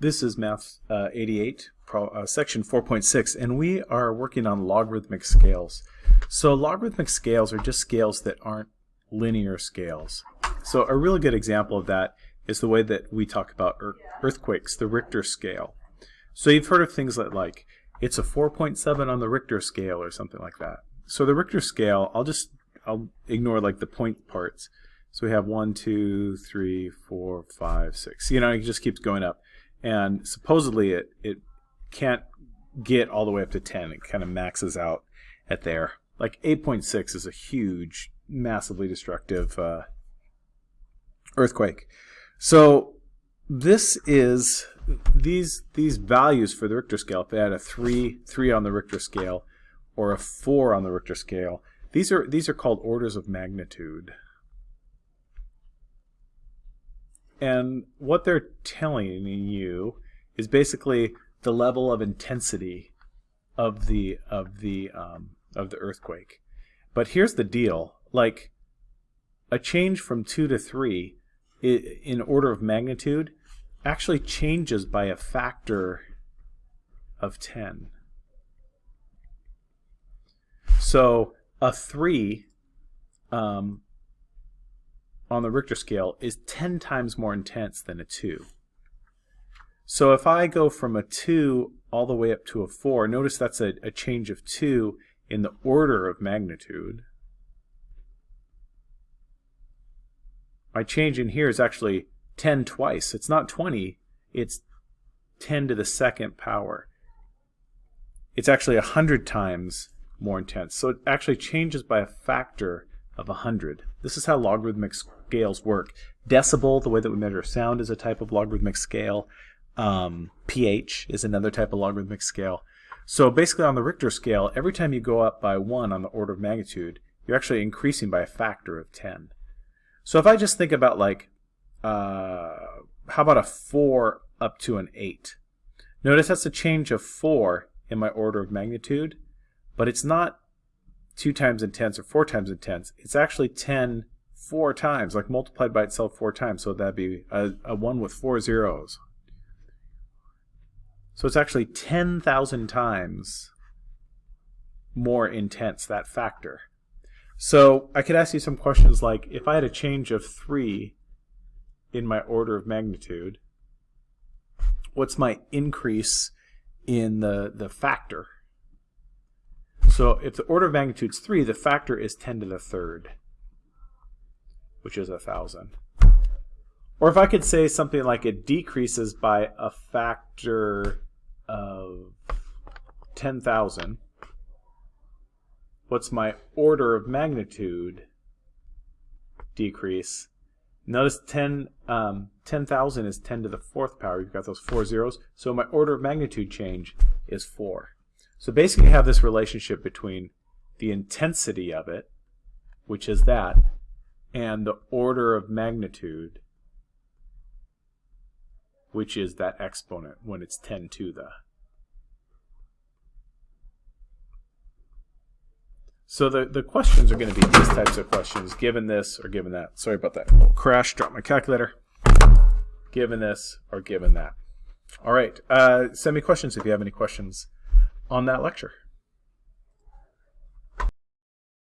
This is Math uh, 88, pro, uh, section 4.6, and we are working on logarithmic scales. So logarithmic scales are just scales that aren't linear scales. So a really good example of that is the way that we talk about earthquakes, the Richter scale. So you've heard of things like, like it's a 4.7 on the Richter scale or something like that. So the Richter scale, I'll just I'll ignore like the point parts. So we have one, two, three, four, five, six. You know, it just keeps going up and supposedly it it can't get all the way up to 10 it kind of maxes out at there. Like 8.6 is a huge massively destructive uh, earthquake. So this is these these values for the Richter scale if they had a 3 3 on the Richter scale or a 4 on the Richter scale these are these are called orders of magnitude And what they're telling you is basically the level of intensity of the of the um, of the earthquake. But here's the deal: like a change from two to three in order of magnitude actually changes by a factor of 10. So a 3 um, on the Richter scale is 10 times more intense than a 2. So if I go from a 2 all the way up to a 4, notice that's a, a change of 2 in the order of magnitude. My change in here is actually 10 twice. It's not 20, it's 10 to the second power. It's actually 100 times more intense. So it actually changes by a factor of 100. This is how logarithmic scales work. Decibel, the way that we measure sound, is a type of logarithmic scale. Um, pH is another type of logarithmic scale. So basically on the Richter scale, every time you go up by 1 on the order of magnitude, you're actually increasing by a factor of 10. So if I just think about like, uh, how about a 4 up to an 8? Notice that's a change of 4 in my order of magnitude, but it's not 2 times intense or 4 times intense. It's actually 10 four times, like multiplied by itself four times. So that'd be a, a 1 with four zeros. So it's actually 10,000 times more intense, that factor. So I could ask you some questions like, if I had a change of 3 in my order of magnitude, what's my increase in the, the factor? So if the order of magnitude is 3, the factor is 10 to the third which is a thousand. Or if I could say something like it decreases by a factor of 10,000, what's my order of magnitude decrease? Notice 10 um, 10,000 is 10 to the fourth power. You've got those four zeros. So my order of magnitude change is 4. So basically you have this relationship between the intensity of it, which is that, and the order of magnitude, which is that exponent when it's 10 to the. So the, the questions are going to be these types of questions, given this or given that. Sorry about that little crash, drop my calculator. Given this or given that. All right, uh, send me questions if you have any questions on that lecture.